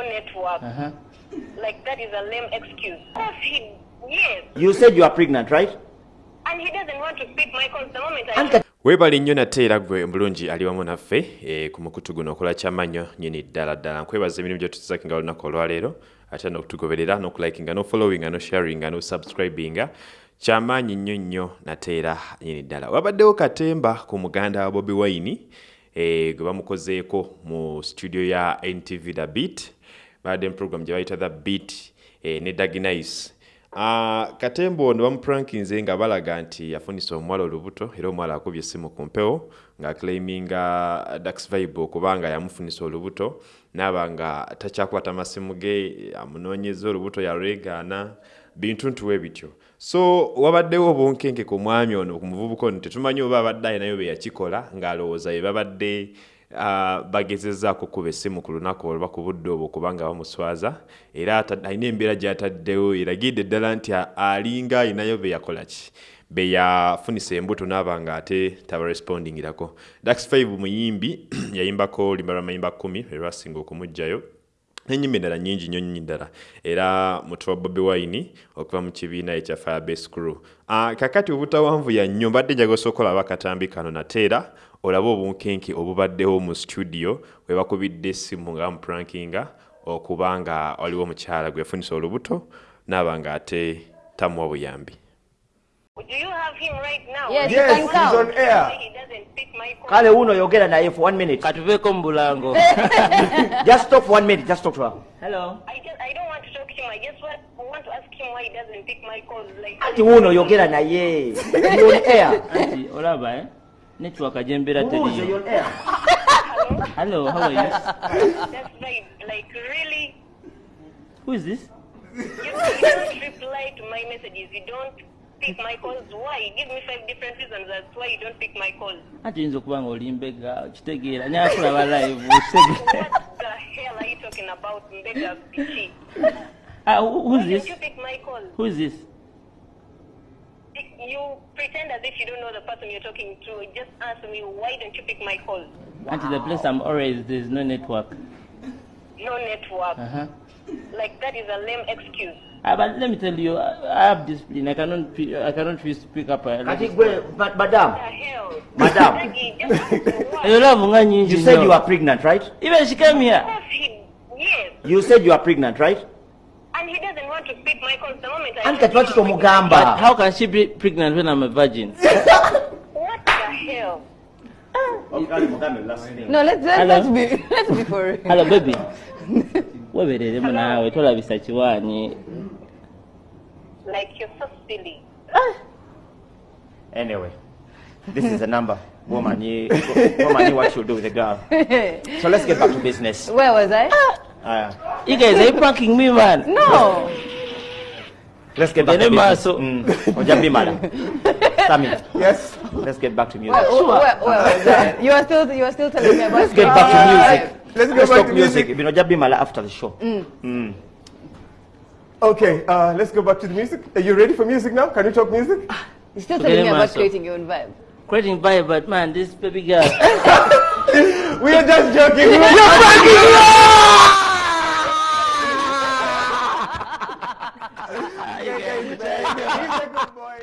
network. Uh-huh. Like that is a lame excuse. He, yes, You said you are pregnant, right? and he doesn't want to pick my calls the moment I. Weebale nnyo nate era gwe mulungi ali wamu naffe eh, ku mukutu guno okola kyamannyo nyini ddala ddala nkwebaza emirimu gyetutuzakingala olunaku olwaleero ate n'okutugoberera n'okulakinga n'ofollowinga n'osharinga n'osubscribinga kyamaanyi nnyo nnyo nate era nyini ddala wabaddewo katemba ku muganda wa bobi wine gwe bamukozeeko mu studio ya ntv the beat. Badde mu program gye bayita the beat eh, ne daginise Uh, katembo ono bamuprankinze nga balaga nti yafunisa omuwala olubuto era omuwala akubye essimu ku mpewo ng'aclaiminga dax vibe okubanga yamufunisa olubuto naaba nga takyakwata masimu ge amunoonyeza olubuto yalulegaana bintu ntuwe bityo. So wabaddewo obunkenke ku mwami ono ku muvubuka ono tetumanyi oba abadde ayinayo be yakikola ng'alowooza be babadde uh, bagezezaako kuba essimu ku lunaku olwa ku budde obwo kubanga bamuswaza. Era alina embeera gy'ataddewo eragidde ddala nti alinga alinayo be yakola ki? Be yafunisa embuto naaba nga ate tabarespondingirako. Dax 5 muyimbi yayimbako oluyimba lwamayimba 1 erwasinga okumugjayo. Enyimba endala nyingi nnyo nnyo ddala. Era mutu wa bobi wine okuva mu kibiina ekya firebase crew. Uh, kakati obutawanvuya nnyo mbadde njagala osooka olaba akatambi kano nate era olabe obunkenke obubaddewo mu studio we bakubidde essimu nga bamuprankinga okuba nga waliwo omukyala gwe yafunisa olubuto naaba nga ate tamuwa buyambi Do you have him right now? Yes, Yes, he's on air. He doesn't pick my call. kale uno yogera naye for one minute katuveeko mu bulango just stop for one minute just talk to her hello I just I don't want to talk to him. I just want, want to ask him why he doesn't pick my calls. Like anti uno yogera naye You on air anti olaba eh network Who is teriyo on air hello how are you that's right. Like really, who is this you, you don't reply to my messages. You don't pick my calls. Why? Give me five different reasons as why you don't pick my calls. anti oyinza okuba nga oli mbega kitegeera nyakulaba live kitegeera What the hell are you talking about, Mbega Bichi? Ah, who- Why who's this you pick my calls? who is this You pretend as if you don't know the person you're talking to. Just answer me. Why don't you pick my calls? anti the place i'm always there's no network No network. uh-huh. Like that is a lame excuse. Ah, but let me tell you, I, I have discipline. I cannot, pi- I cannot pi- pick up a. kati gwe ma- madam The hell? Madam. Maggie, just what? You love nga nyingi you said you are pregnant right Even she came here. Of course he, yes. you said you are pregnant right And he doesn't want to pick my calls the moment I anti kati lwaki tomugamba how can she be pregnant when I'm a virgin? What the hell? No, let's let's, let's be let's be for real. Hello, baby. webereremu naawe tolabisa kiwaanyi Like you're so silly. anyway this is the number woman you woman you what you do with the girl so let's get back to business Where was I? uh, you guys are you pranking me man No. Let's get back to Gene business maaso. mm. oja bimala Sammy Yes. let's get back to music Where, where, where was I? You are still you are still telling me about. let's get back to music Let's go let's back to music music. bino oja bimala after the show Okay, uh, let's go back to the music. Are you ready for music now? Can you talk music? You're still telling me about Maso. creating your own vibe. creating vibe but man this baby girl We are just joking. You're There you go. He's a good boy.